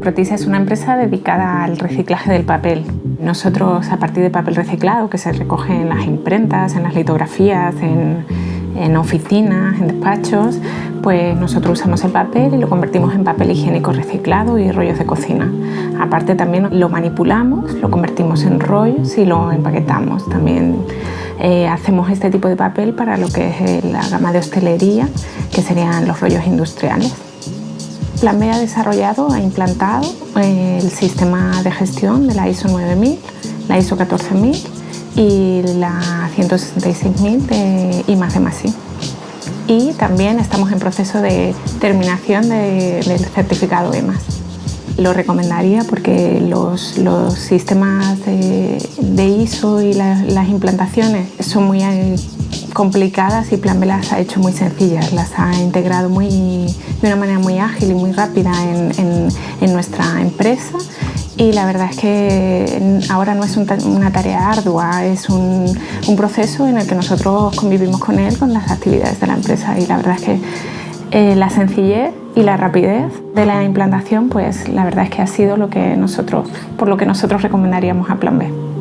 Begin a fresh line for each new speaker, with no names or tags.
Protisa es una empresa dedicada al reciclaje del papel. Nosotros, a partir de papel reciclado que se recoge en las imprentas, en las litografías, en, en oficinas, en despachos, pues nosotros usamos el papel y lo convertimos en papel higiénico reciclado y rollos de cocina. Aparte también lo manipulamos, lo convertimos en rollos y lo empaquetamos. También eh, hacemos este tipo de papel para lo que es la gama de hostelería, que serían los rollos industriales. Plan B ha desarrollado, ha implantado eh, el sistema de gestión de la ISO 9000, la ISO 14000 y la 166.000 de I+D+I. Y también estamos en proceso de terminación del certificado EMAS. Lo recomendaría porque los, sistemas de, ISO y las implantaciones son muy complicadas y Plan B las ha hecho muy sencillas, las ha integrado muy, de una manera muy ágil y muy rápida en, nuestra empresa y la verdad es que ahora no es una tarea ardua, es un, un, proceso en el que nosotros convivimos con él, con las actividades de la empresa y la verdad es que eh, la sencillez y la rapidez de la implantación pues la verdad es que ha sido lo que nosotros, por lo que nosotros recomendaríamos a Plan B.